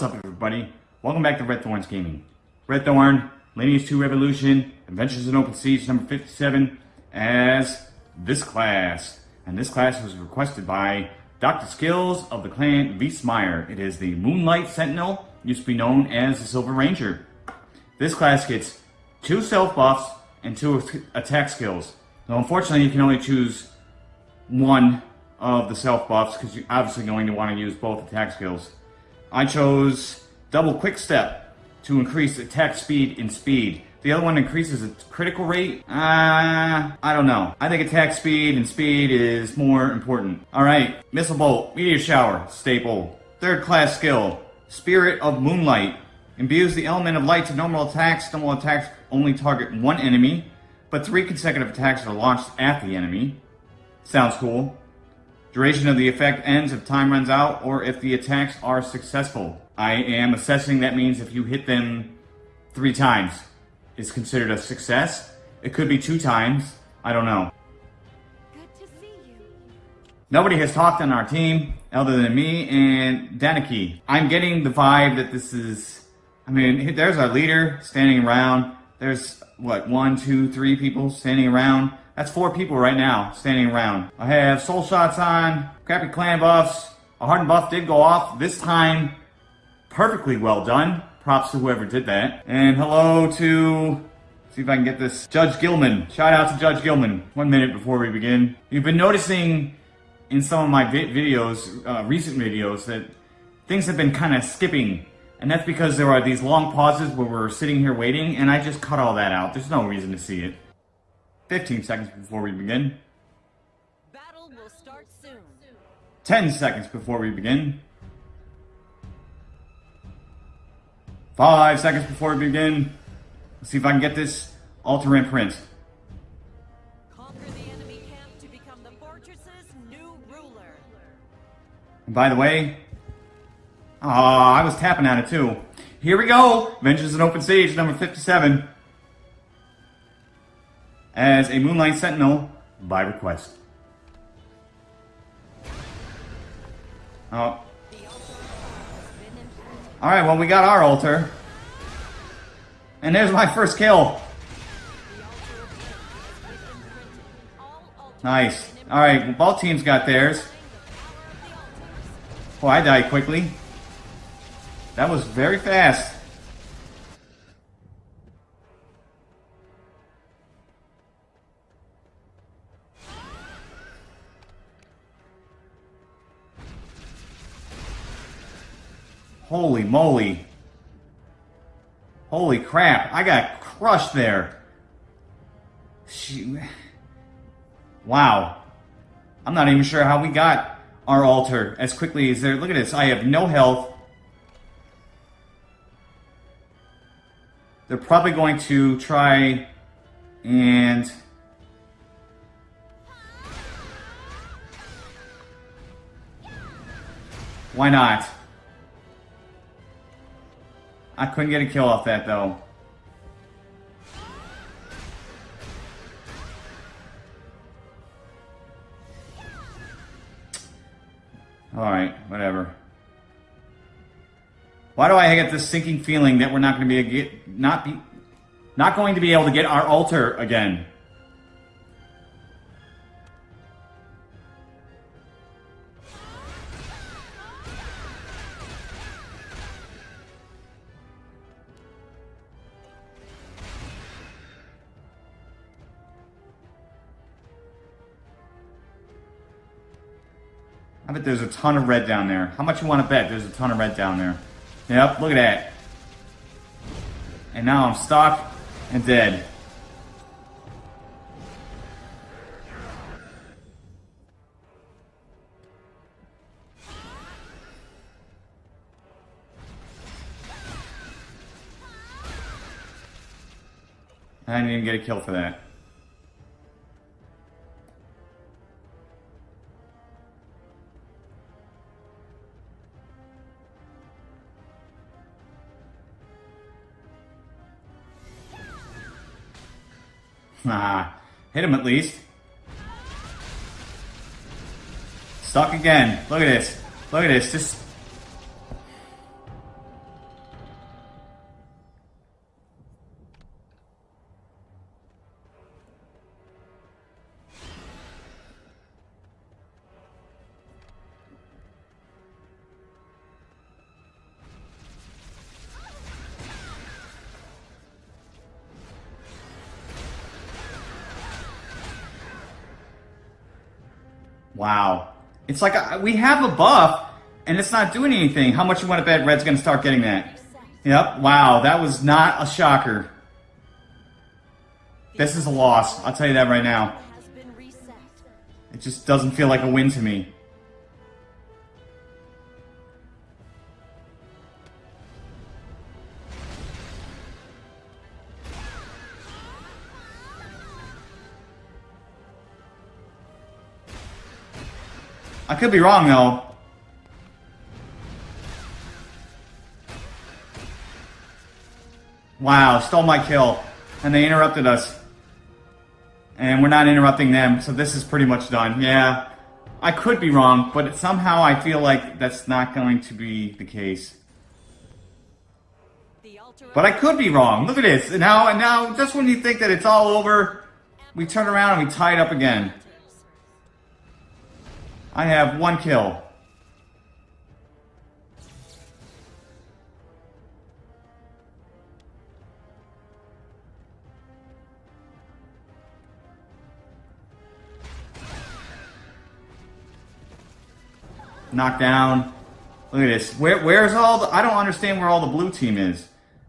What's up everybody? Welcome back to Red Thorns Gaming. Red Thorn, Lineage 2 Revolution, Adventures in Open Siege number 57 as this class. And this class was requested by Dr. Skills of the clan Wiesmeyer. It is the Moonlight Sentinel, used to be known as the Silver Ranger. This class gets two self buffs and two attack skills. Now unfortunately you can only choose one of the self buffs because you're obviously going to want to use both attack skills. I chose double quick step to increase attack speed and speed. The other one increases its critical rate. Uh, I don't know. I think attack speed and speed is more important. All right, missile bolt, meteor shower, staple. Third class skill, spirit of moonlight. Imbues the element of light to normal attacks. Normal attacks only target one enemy, but three consecutive attacks are launched at the enemy. Sounds cool. Duration of the effect ends if time runs out or if the attacks are successful. I am assessing that means if you hit them three times is considered a success. It could be two times. I don't know. Good to see you. Nobody has talked on our team other than me and Daniki. I'm getting the vibe that this is, I mean, there's our leader standing around. There's what, one, two, three people standing around. That's four people right now standing around. I have soul shots on, crappy clan buffs. A hardened buff did go off this time. Perfectly well done. Props to whoever did that. And hello to, see if I can get this, Judge Gilman. Shout out to Judge Gilman. One minute before we begin. You've been noticing in some of my vi videos, uh, recent videos, that things have been kind of skipping. And that's because there are these long pauses where we're sitting here waiting, and I just cut all that out. There's no reason to see it. 15 seconds before we begin. Battle will start soon. 10 seconds before we begin. 5 seconds before we begin. Let's see if I can get this altar imprint. Conquer the enemy camp to become the fortress's new ruler. And by the way, ah, I was tapping at it too. Here we go. Vengeance in Open Siege number 57. As a Moonlight Sentinel by request. Oh. Alright, well we got our altar. And there's my first kill. Nice. Alright, well, both teams got theirs. Oh, I died quickly. That was very fast. Holy moly. Holy crap, I got crushed there. Wow. I'm not even sure how we got our altar as quickly as there. Look at this, I have no health. They're probably going to try and... Why not? I couldn't get a kill off that though. Alright, whatever. Why do I get this sinking feeling that we're not going to be get, not be not going to be able to get our altar again? I bet there's a ton of red down there. How much you want to bet there's a ton of red down there? Yep, look at that. And now I'm stuck and dead. I didn't even get a kill for that. Ah, hit him at least. Stuck again. Look at this. Look at this. Just. Wow. It's like uh, we have a buff, and it's not doing anything. How much you want to bet Red's going to start getting that? Yep. Wow, that was not a shocker. This is a loss. I'll tell you that right now. It just doesn't feel like a win to me. Could be wrong though. Wow, stole my kill. And they interrupted us. And we're not interrupting them, so this is pretty much done. Yeah, I could be wrong, but somehow I feel like that's not going to be the case. But I could be wrong. Look at this. Now, and now, just when you think that it's all over, we turn around and we tie it up again. I have one kill. Knocked down. Look at this. Where, where's all the? I don't understand where all the blue team is.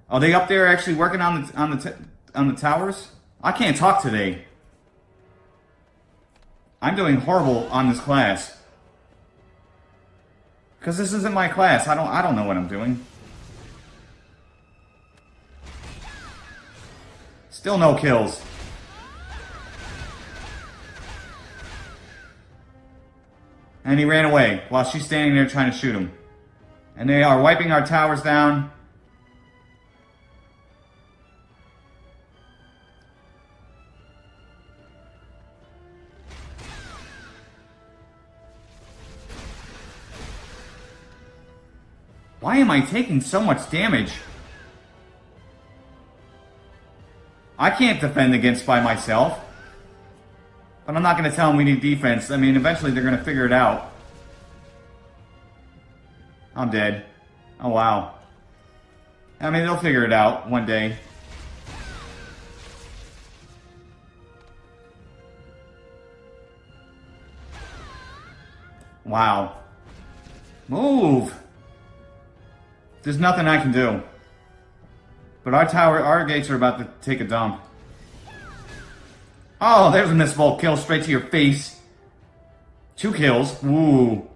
Are they up there actually working on the on the on the towers? I can't talk today. I'm doing horrible on this class. Cause this isn't my class. I don't I don't know what I'm doing. Still no kills. And he ran away while she's standing there trying to shoot him. And they are wiping our towers down. Why am I taking so much damage? I can't defend against by myself. But I'm not going to tell them we need defense. I mean, eventually they're going to figure it out. I'm dead. Oh, wow. I mean, they'll figure it out one day. Wow. Move! There's nothing I can do. But our tower, our gates are about to take a dump. Oh, there's a missable kill straight to your face. Two kills. Ooh.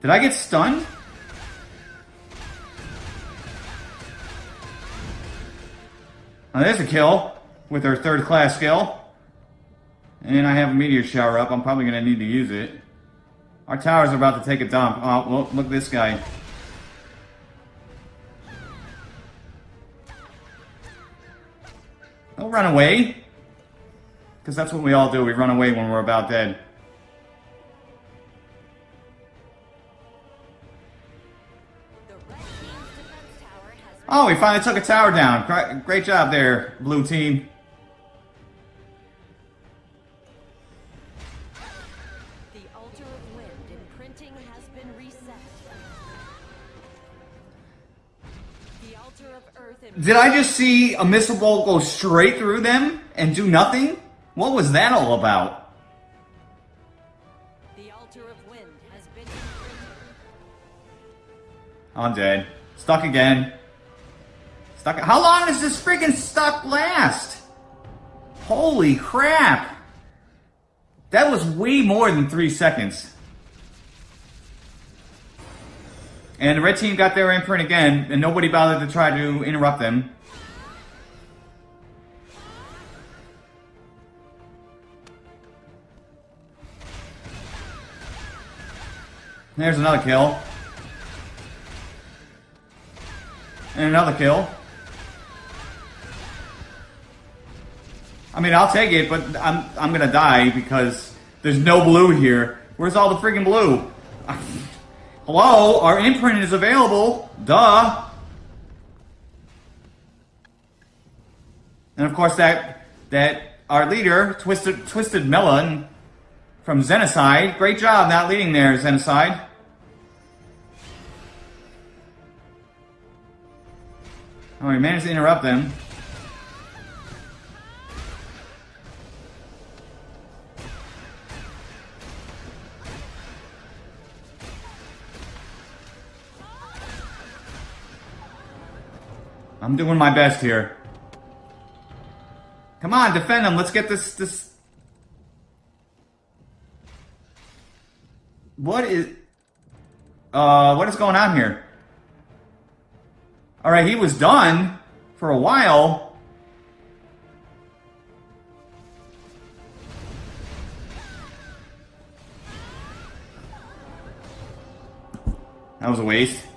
Did I get stunned? Oh, there's a kill with our third class skill. And I have a meteor shower up. I'm probably going to need to use it. Our towers are about to take a dump. Oh, look at this guy. Don't run away. Because that's what we all do. We run away when we're about dead. Oh, we finally took a tower down. Great, job there, blue team. the altar of wind imprinting has been reset. The altar of earth and Did I just see a missile bolt go straight through them and do nothing? What was that all about? the altar of wind has been. I'm dead. Stuck again. Stuck. How long does this freaking stuck last? Holy crap! That was way more than three seconds. And the red team got their imprint again, and nobody bothered to try to interrupt them. There's another kill. And another kill. Mean, I'll take it, but I'm I'm gonna die because there's no blue here. Where's all the freaking blue? Hello, our imprint is available. Duh. And of course, that that our leader, Twisted Twisted Melon, from Xenocide. Great job not leading there, Xenocide. Oh, he managed to interrupt them. I'm doing my best here. Come on, defend him. Let's get this this What is uh what is going on here? Alright, he was done for a while. That was a waste.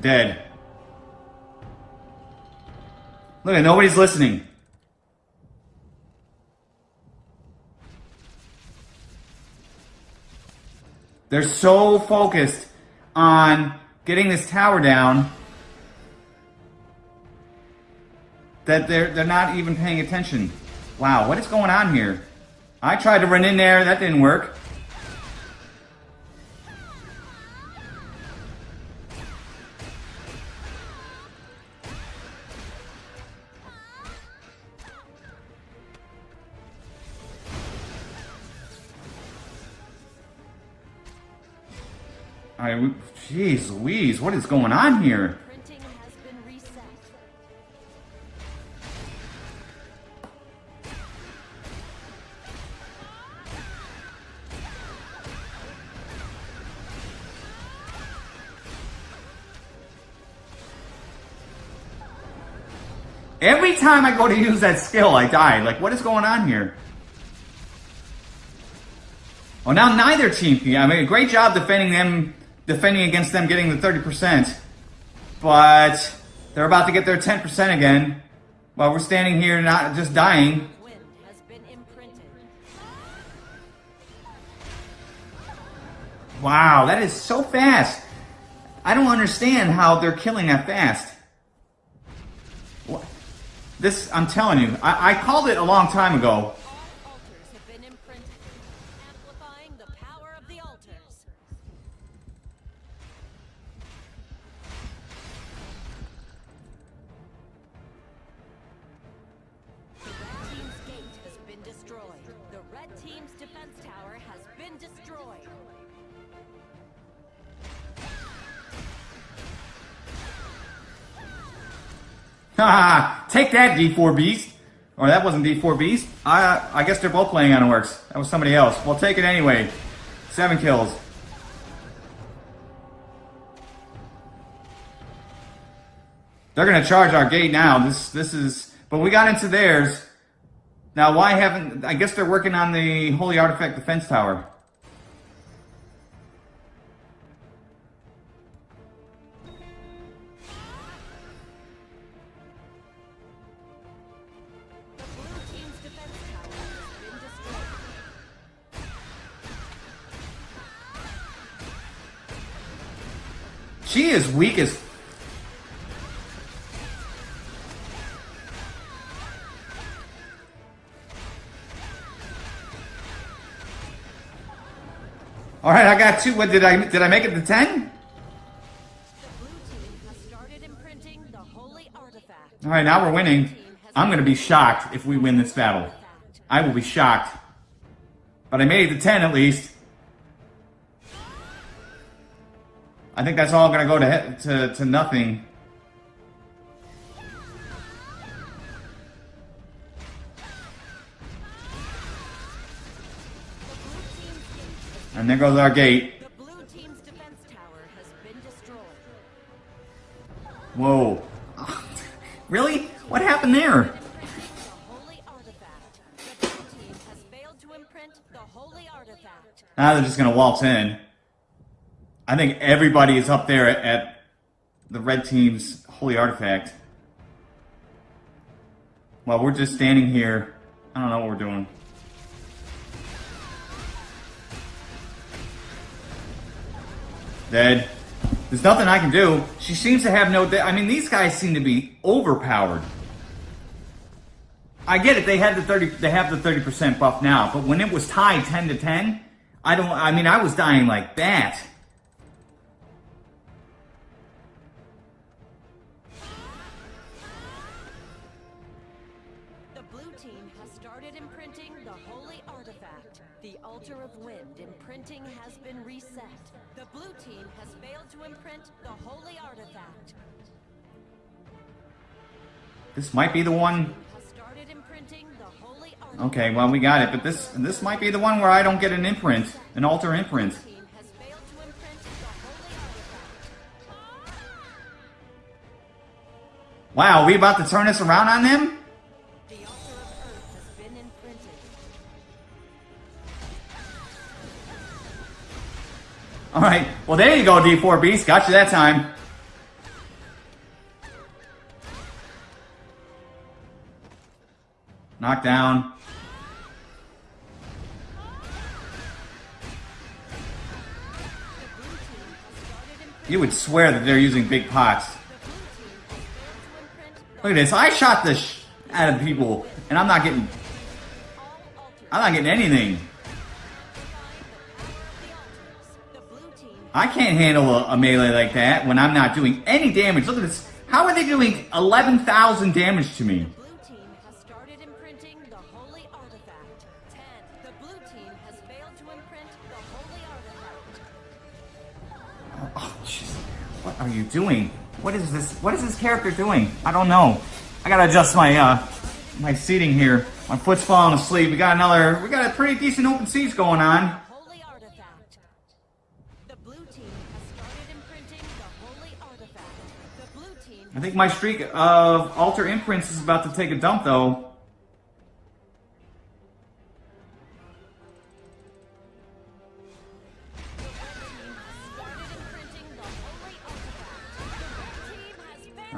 Dead. Look at nobody's listening. They're so focused on getting this tower down that they're they're not even paying attention. Wow, what is going on here? I tried to run in there, that didn't work. Right, jeez Louise, what is going on here? Printing has been reset. Every time I go to use that skill, I die. Like, what is going on here? Oh, now neither team. I mean, a great job defending them, defending against them getting the 30%. But they're about to get their 10% again. While we're standing here not just dying. Wow, that is so fast. I don't understand how they're killing that fast. What? This, I'm telling you, I, I called it a long time ago. Take that, D4 Beast. Or that wasn't D4 Beast. I I guess they're both playing on Works. That was somebody else. We'll take it anyway. Seven kills. They're gonna charge our gate now. This this is but we got into theirs. Now why haven't I guess they're working on the Holy Artifact Defense Tower. She is weak as All right, I got two. What did I did I make it to 10? The blue team has started imprinting the holy artifact. All right, now we're winning. I'm going to be shocked if we win this battle. I will be shocked. But I made it to 10 at least. I think that's all going to go to, to to nothing. And there goes our gate. The blue team's defense tower has been destroyed. Whoa. really? What happened there? The holy artifact. The blue team has failed to imprint the holy artifact. Now they're just going to waltz in. I think everybody is up there at, the red team's holy artifact. Well, we're just standing here. I don't know what we're doing. Dead. There's nothing I can do. She seems to have no. I mean, these guys seem to be overpowered. I get it. They had the thirty. They have the thirty percent buff now, but when it was tied ten to ten, I don't. I mean, I was dying like that. This might be the one. Okay, well we got it, but this this might be the one where I don't get an imprint, an altar imprint. Wow, we about to turn this around on them? The altar of earth has been imprinted. All right. Well, there you go, D4 Beast. Got you that time. Knockdown. You would swear that they're using big pots. Look at this. I shot the sh out of people, and I'm not getting. I'm not getting anything. I can't handle a, a melee like that when I'm not doing any damage. Look at this. How are they doing 11,000 damage to me? Are you doing? What is this? What is this character doing? I don't know. I gotta adjust my uh my seating here. My foot's falling asleep. We got another. We got a pretty decent open siege going on. Holy artifact. The blue team has started imprinting the holy artifact. The blue team I think my streak of altar imprints is about to take a dump, though.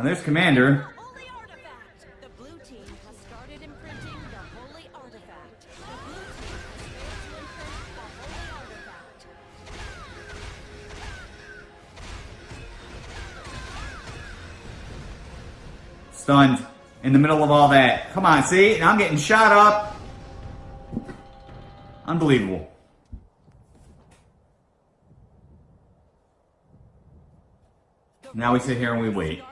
The there's Commander. Stunned in the middle of all that. Come on, see? And I'm getting shot up. Unbelievable. Now we sit here and we wait.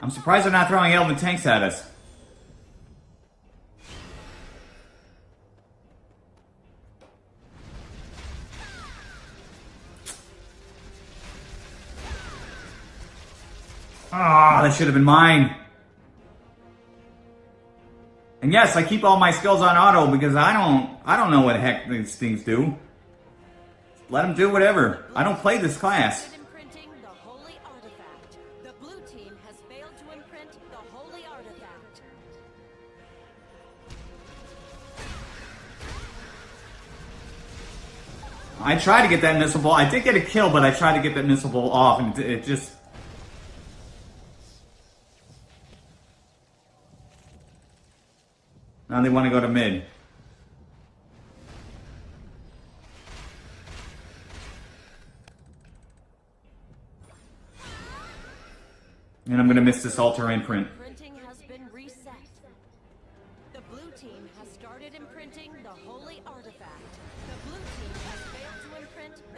I'm surprised they're not throwing Elven tanks at us. Ah, that should have been mine. And yes, I keep all my skills on auto because I don't, I don't know what the heck these things do. Let them do whatever. I don't play this class. I tried to get that missile bolt. I did get a kill, but I tried to get that missile bolt off, and it just. Now they want to go to mid. And I'm going to miss this altar imprint.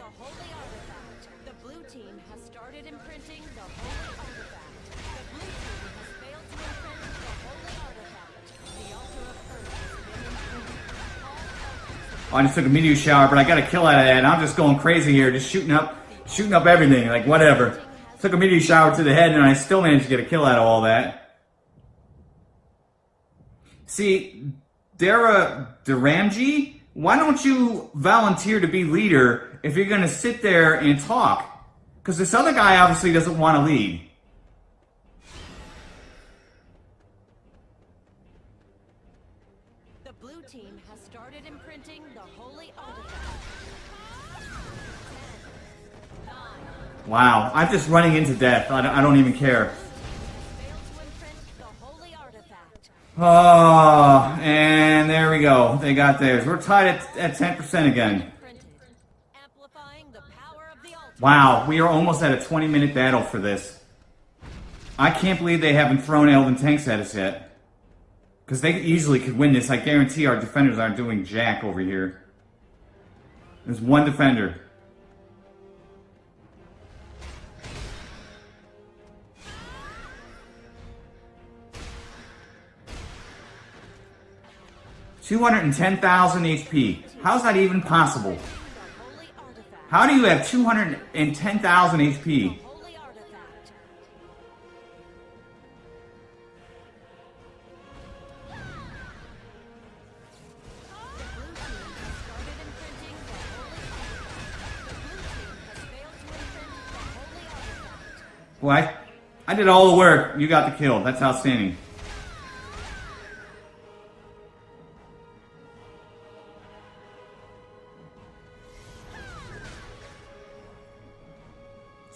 The holy artifact. The blue team has started imprinting the holy artifact. The blue team has failed to imprint the holy artifact. The altar of earth has been imprinted. I just took a meteor shower, but I got a kill out of that, and I'm just going crazy here, just shooting up, shooting up everything, like whatever. Took a meteor shower to the head, and I still managed to get a kill out of all that. See, Dara Duramji, why don't you volunteer to be leader if you're gonna sit there and talk? Because this other guy obviously doesn't want to lead. The blue team has started imprinting the holy artifact. Wow, I'm just running into death. I don't, I don't even care. failed to imprint the holy artifact. Oh, and there we go. They got theirs. We're tied at, at 10% again. Imprinted, amplifying the power of the altar. Wow, we are almost at a 20 minute battle for this. I can't believe they haven't thrown Elven tanks at us yet. Because they easily could win this. I guarantee our defenders aren't doing jack over here. There's one defender. Two hundred and ten thousand HP. How's that even possible? How do you have two hundred and ten thousand HP? Well, I, I did all the work. You got the kill. That's outstanding.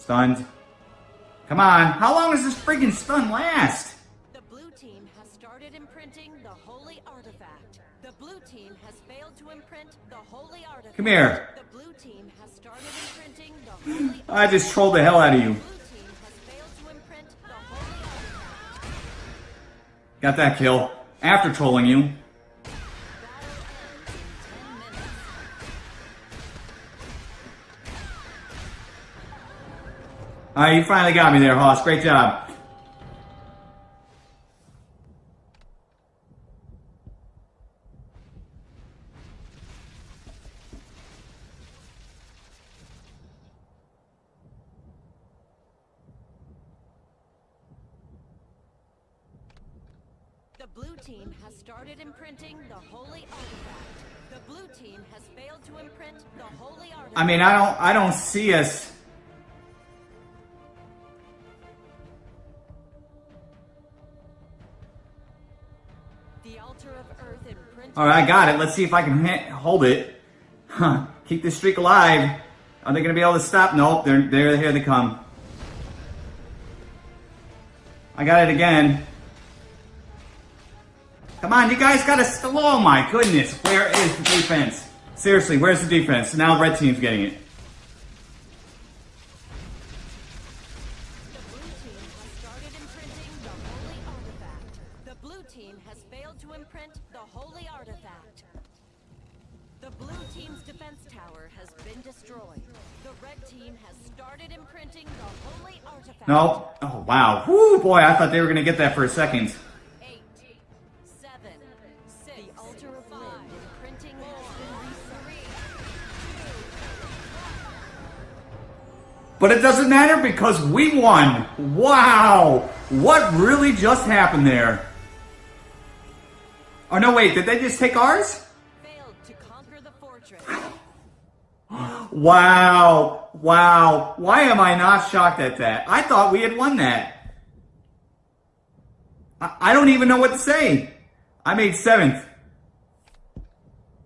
Stunned. Come on. How long does this freaking stun last? The blue team has started imprinting the holy artifact. The blue team has failed to imprint the holy artifact. Come here. The blue team has started imprinting the holy I just trolled the hell out of you. blue team has failed to imprint the holy artifact. Got that kill. After trolling you. Alright, you finally got me there, Hoss. Great job. The blue team has started imprinting the holy artifact. The blue team has failed to imprint the holy artifact. I mean, I don't I don't see us All right, I got it. Let's see if I can hold it. Huh. Keep this streak alive. Are they going to be able to stop? Nope. They're, they're here they come. I got it again. Come on, you guys got to. Oh my goodness. Where is the defense? Seriously, where's the defense? Now the red team's getting it. Team has failed to imprint the holy artifact. The blue team's defense tower has been destroyed. The red team has started imprinting the holy artifact. Nope. Oh wow. Whoo, boy, I thought they were going to get that for a second. Eight, seven, six, the altar of five, imprinting has been reset. But it doesn't matter because we won. Wow. What really just happened there? Oh, no, wait. Did they just take ours? Failed to conquer the fortress. Wow. Wow. Why am I not shocked at that? I thought we had won that. I, I don't even know what to say. I made seventh.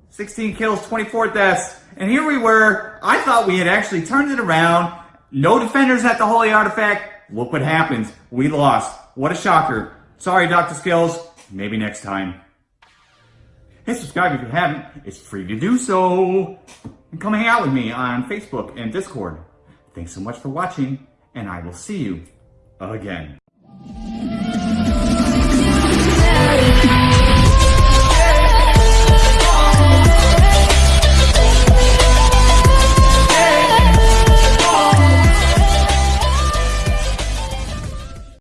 16 kills, 24 deaths. And here we were. I thought we had actually turned it around. No defenders at the Holy Artifact. Look what happened. We lost. What a shocker. Sorry, Dr. Skills. Maybe next time. Hit subscribe if you haven't. It's free to do so. And come hang out with me on Facebook and Discord. Thanks so much for watching, and I will see you again.